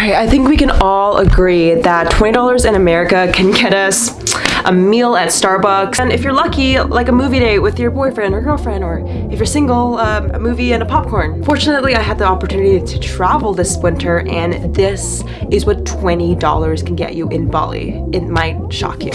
Alright, I think we can all agree that $20 in America can get us a meal at Starbucks. And if you're lucky, like a movie date with your boyfriend or girlfriend, or if you're single, um, a movie and a popcorn. Fortunately, I had the opportunity to travel this winter and this is what $20 can get you in Bali. It might shock you.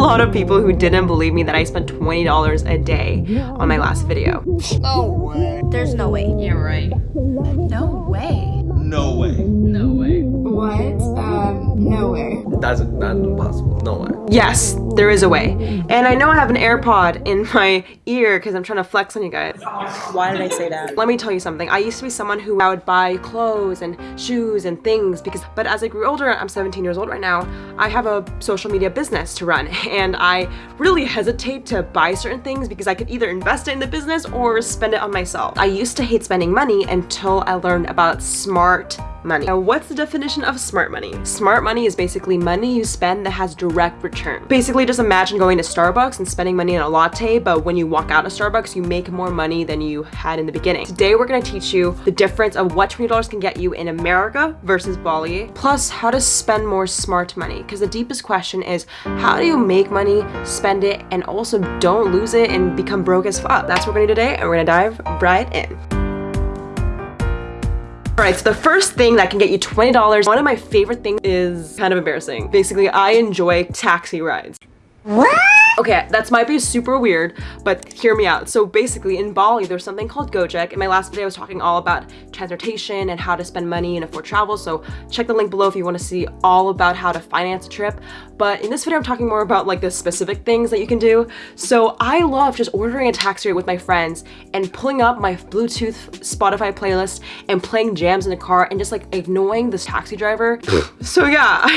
Lot of people who didn't believe me that I spent $20 a day on my last video. No way. There's no way. Yeah, right. No way. No way. No way. What? Um, no way. That's not impossible. No way. Yes, there is a way. And I know I have an AirPod in my ear because I'm trying to flex on you guys. Why did I say that? Let me tell you something. I used to be someone who I would buy clothes and shoes and things because, but as I grew older, I'm 17 years old right now, I have a social media business to run and I really hesitate to buy certain things because I could either invest it in the business or spend it on myself. I used to hate spending money until I learned about smart money. Now, what's the definition of smart money? Smart money is basically money you spend that has direct return. Basically, just imagine going to Starbucks and spending money on a latte, but when you walk out of Starbucks, you make more money than you had in the beginning. Today, we're gonna teach you the difference of what $20 can get you in America versus Bali, plus how to spend more smart money. Because the deepest question is, how do you make money, spend it, and also don't lose it and become broke as fuck? That's what we're gonna do today, and we're gonna dive right in. Alright, so the first thing that can get you $20, one of my favorite things is kind of embarrassing. Basically, I enjoy taxi rides. What? Okay, that might be super weird, but hear me out. So basically in Bali, there's something called Gojek. In my last video, I was talking all about transportation and how to spend money and afford travel. So check the link below if you want to see all about how to finance a trip. But in this video, I'm talking more about like the specific things that you can do. So I love just ordering a taxi ride with my friends and pulling up my Bluetooth Spotify playlist and playing jams in the car and just like ignoring this taxi driver. so yeah,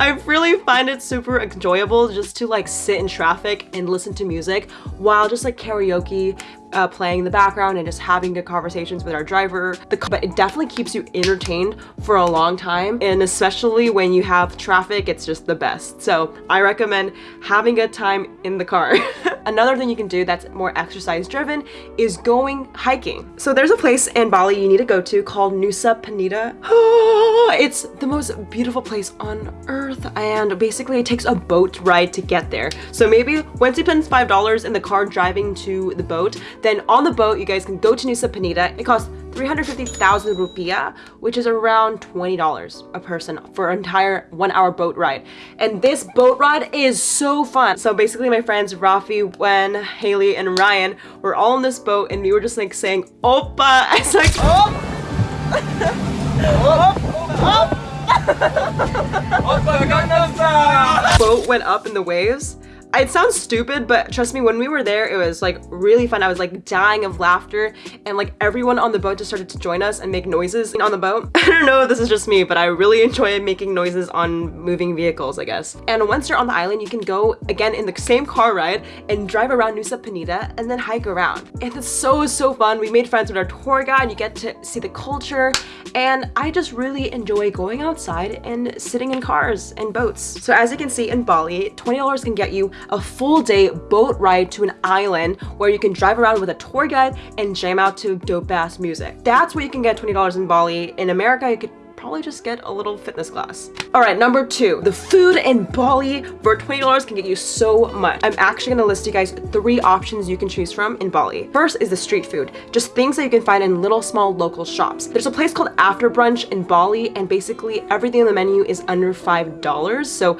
I really find it super enjoyable just to like sit in traffic and listen to music while just like karaoke uh, playing in the background and just having good conversations with our driver. The, but it definitely keeps you entertained for a long time and especially when you have traffic, it's just the best. So I recommend having a time in the car. Another thing you can do that's more exercise driven is going hiking. So there's a place in Bali you need to go to called Nusa Penida. it's the most beautiful place on earth and basically it takes a boat ride to get there. So maybe once you spend $5 in the car driving to the boat, then on the boat, you guys can go to Nusa Penida. It costs 350,000 rupiah, which is around $20 a person for an entire one hour boat ride. And this boat ride is so fun. So basically my friends Rafi, Wen, Haley, and Ryan were all on this boat and we were just like saying, Oppa. It's like, oh. boat went up in the waves it sounds stupid, but trust me, when we were there, it was like really fun. I was like dying of laughter and like everyone on the boat just started to join us and make noises on the boat. I don't know if this is just me, but I really enjoy making noises on moving vehicles, I guess. And once you're on the island, you can go again in the same car ride and drive around Nusa Penida and then hike around. And it's so, so fun. We made friends with our tour guide. You get to see the culture and I just really enjoy going outside and sitting in cars and boats. So as you can see in Bali, $20 can get you a full day boat ride to an island where you can drive around with a tour guide and jam out to dope ass music. That's where you can get $20 in Bali. In America, you could probably just get a little fitness class. All right, number two, the food in Bali for $20 can get you so much. I'm actually gonna list you guys three options you can choose from in Bali. First is the street food, just things that you can find in little small local shops. There's a place called After Brunch in Bali and basically everything on the menu is under $5. So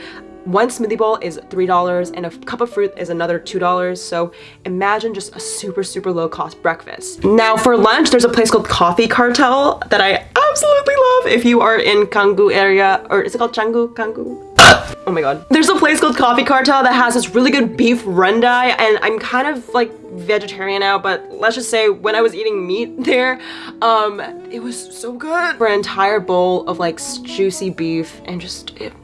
one smoothie bowl is $3 and a cup of fruit is another $2. So imagine just a super, super low cost breakfast. Now for lunch, there's a place called Coffee Cartel that I absolutely love if you are in Canggu area, or is it called Canggu? Canggu? oh my god. There's a place called Coffee Cartel that has this really good beef rendang and I'm kind of like vegetarian now, but let's just say when I was eating meat there, um, it was so good. For an entire bowl of like juicy beef and just, it,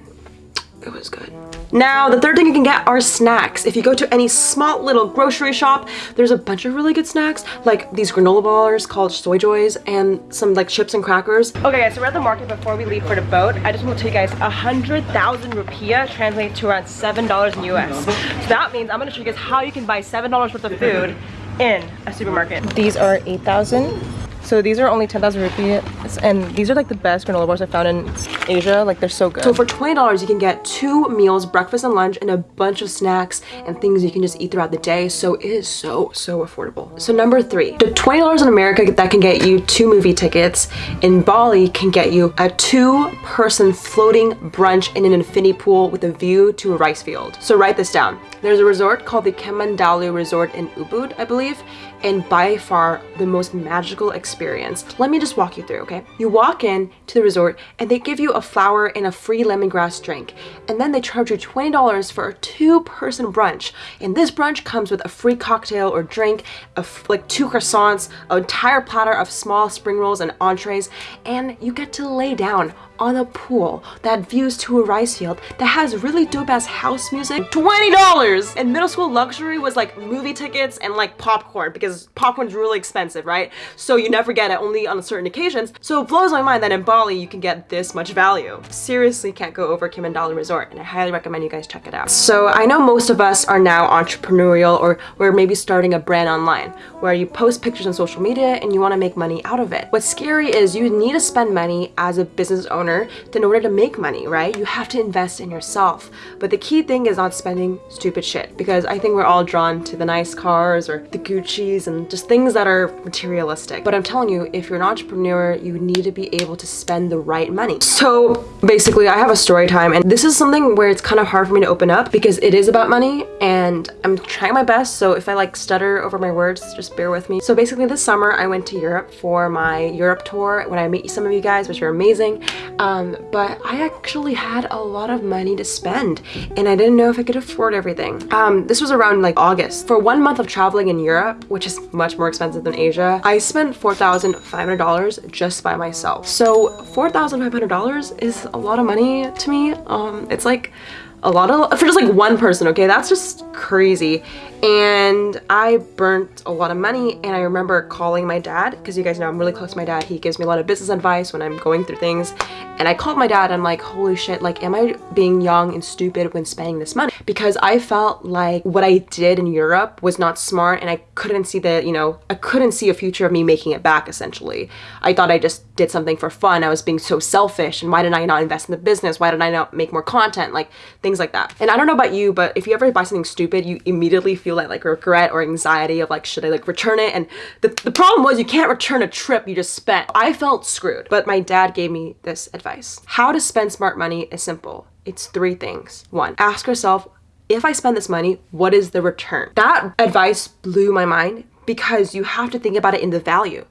it was good. Now, the third thing you can get are snacks. If you go to any small little grocery shop, there's a bunch of really good snacks, like these granola bars called Soy Joys and some like chips and crackers. Okay guys, so we're at the market before we leave for the boat. I just want to tell you guys, a 100,000 rupiah translates to around $7 in US. So that means I'm gonna show you guys how you can buy $7 worth of food in a supermarket. These are 8,000. So these are only 10,000 rupees and these are like the best granola bars I found in Asia. Like they're so good. So for $20 you can get two meals, breakfast and lunch and a bunch of snacks and things you can just eat throughout the day. So it is so, so affordable. So number three, the $20 in America that can get you two movie tickets in Bali can get you a two person floating brunch in an infinity pool with a view to a rice field. So write this down. There's a resort called the Kamandalu Resort in Ubud, I believe, and by far the most magical experience. Let me just walk you through, okay? You walk in to the resort and they give you a flower and a free lemongrass drink. And then they charge you $20 for a two-person brunch. And this brunch comes with a free cocktail or drink, like two croissants, an entire platter of small spring rolls and entrees, and you get to lay down on a pool that views to a rice field that has really dope ass house music. $20 and middle school luxury was like movie tickets and like popcorn because popcorn's really expensive right? So you never get it only on certain occasions. So it blows my mind that in Bali you can get this much value. Seriously can't go over Kamandalu Resort and I highly recommend you guys check it out. So I know most of us are now entrepreneurial or we're maybe starting a brand online where you post pictures on social media and you want to make money out of it. What's scary is you need to spend money as a business owner owner in order to make money, right? You have to invest in yourself. But the key thing is not spending stupid shit because I think we're all drawn to the nice cars or the Gucci's and just things that are materialistic. But I'm telling you, if you're an entrepreneur, you need to be able to spend the right money. So basically I have a story time and this is something where it's kind of hard for me to open up because it is about money and I'm trying my best. So if I like stutter over my words, just bear with me. So basically this summer I went to Europe for my Europe tour when I met some of you guys, which are amazing. Um, but I actually had a lot of money to spend and I didn't know if I could afford everything. Um, this was around like August. For one month of traveling in Europe, which is much more expensive than Asia, I spent $4,500 just by myself. So $4,500 is a lot of money to me. Um, it's like a lot of for just like one person okay? That's just crazy. And I burnt a lot of money and I remember calling my dad because you guys know I'm really close to my dad. He gives me a lot of business advice when I'm going through things. And I called my dad I'm like holy shit like am I being young and stupid when spending this money because I felt like what I did in Europe was not smart and I couldn't see the you know I couldn't see a future of me making it back essentially. I thought I just did something for fun. I was being so selfish and why did I not invest in the business? Why did I not make more content? Like things like that. And I don't know about you but if you ever buy something stupid you immediately feel that like regret or anxiety of like should I like return it? And the, the problem was you can't return a trip you just spent. I felt screwed but my dad gave me this advice. How to spend smart money is simple. It's three things. One ask yourself if I spend this money what is the return that advice blew my mind because you have to think about it in the value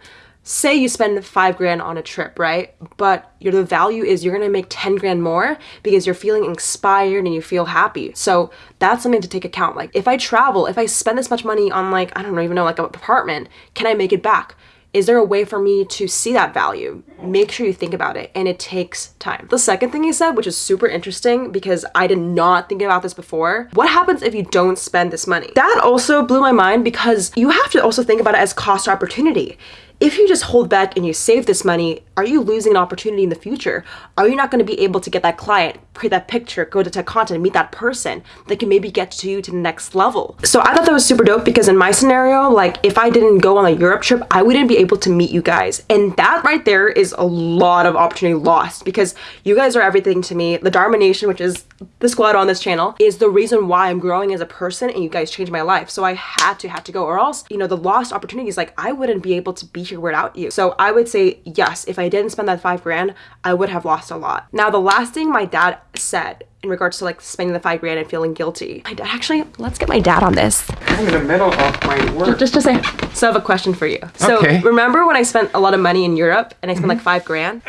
say you spend five grand on a trip, right? But your the value is you're gonna make 10 grand more because you're feeling inspired and you feel happy. So that's something to take account. Like if I travel, if I spend this much money on like, I don't even know, like an apartment, can I make it back? Is there a way for me to see that value? Make sure you think about it and it takes time. The second thing he said, which is super interesting because I did not think about this before, what happens if you don't spend this money? That also blew my mind because you have to also think about it as cost opportunity if you just hold back and you save this money, are you losing an opportunity in the future? Are you not going to be able to get that client, create that picture, go to tech content, meet that person that can maybe get to you to the next level? So I thought that was super dope because in my scenario, like if I didn't go on a Europe trip, I wouldn't be able to meet you guys. And that right there is a lot of opportunity lost because you guys are everything to me. The Dharma Nation, which is the squad on this channel, is the reason why I'm growing as a person and you guys changed my life. So I had to, had to go or else, you know, the lost opportunities, like I wouldn't be able to be here without you. So I would say yes, if I didn't spend that five grand, I would have lost a lot. Now the last thing my dad said in regards to like spending the five grand and feeling guilty. My dad actually, let's get my dad on this. I'm in the middle of my work. Just to say, so I have a question for you. So Okay. remember when I spent a lot of money in Europe and I spent like five grand?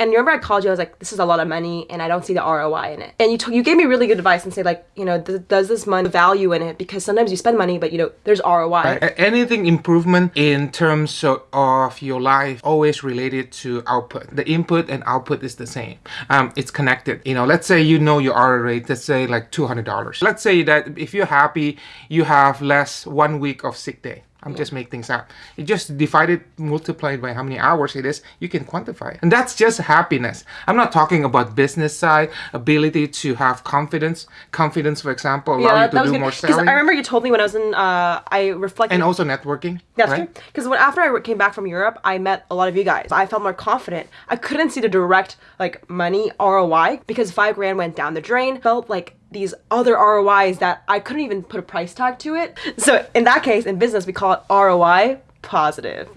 And you remember I called you, I was like, this is a lot of money and I don't see the ROI in it. And you told you gave me really good advice and say like, you know, th- does this money value in it? Because sometimes you spend money, but you know, there's ROI. A- Anything improvement in terms of, of your life always related to output. The input and output is the same. Um, it's connected. You know, let's say you know your hour rate, let's say like $200. Let's say that if you're happy, you have less one week of sick day. I'm just making things up. You just divide it, multiply it by how many hours it is, you can quantify it. And that's just happiness. I'm not talking about business side, ability to have confidence. Confidence, for example, allow you to do more Because selling. I remember you told me when I was in, uh, I reflected. and also networking. That's right? true. Because when after I came back from Europe, I met a lot of you guys. I felt more confident. I couldn't see the direct like money ROI because five grand went down the drain. Felt like these other ROIs that I couldn't even put a price tag to it. So in that case, in business, we call it ROI positive.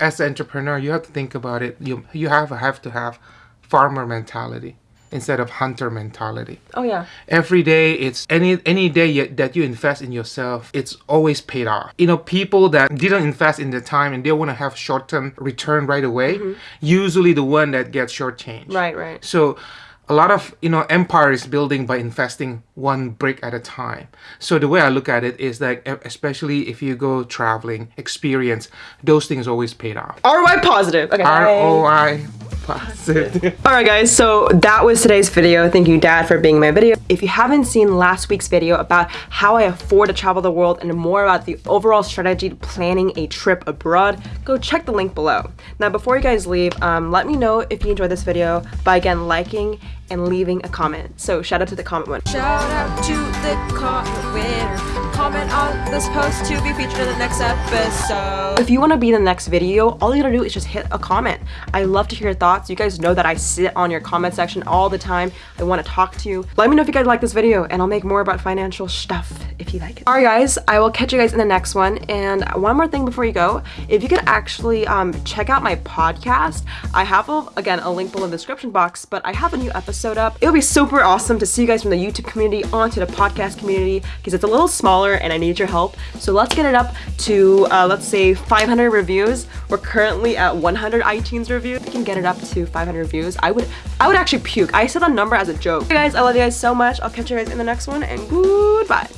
As an entrepreneur, you have to think about it. You you have have to have farmer mentality instead of hunter mentality. Oh yeah. every day it's any any day you, that you invest in yourself it's always paid off you know people that didn't invest in the time and they want to have short-term return right away mm-hmm. usually the one that gets shortchanged Right, right. so a lot of you know empire is building by investing one brick at a time so the way i look at it is e- especially if you go traveling experience those things always paid off ROI positive. Okay. roi positive Alright guys, so that was today's video. Thank you dad for being my video. If you haven't seen last week's video about how I afford to travel the world and more about the overall strategy to planning a trip abroad, go check the link below. Now before you guys leave, um, let me know if you enjoyed this video by again liking and leaving a comment. So shout out to the comment one. Shout out to the comment winner. Comment on this post to be featured in the next episode. If you want to be in the next video, all you gotta do is just hit a comment. I love to hear your thoughts. You guys know that I sit on your comment section all the time. I want to talk to you. Let me know if you guys like this video and I'll make more about financial stuff if you like it. Alright guys, I will catch you guys in the next one. And one more thing before you go, if you could actually um, check out my podcast, I have, a, again, a link below in the description box, but I have a new episode up. It would be super awesome to see you guys from the YouTube community onto the podcast community because it's a little smaller and I need your help. So let's get it up to, uh, let's say 500 reviews. We're currently at 100 iTunes reviews. We can get it up to 500 reviews, I would, I would actually puke. I said a number as a joke. Hey guys, I love you guys so much. I'll catch you guys in the next one and goodbye.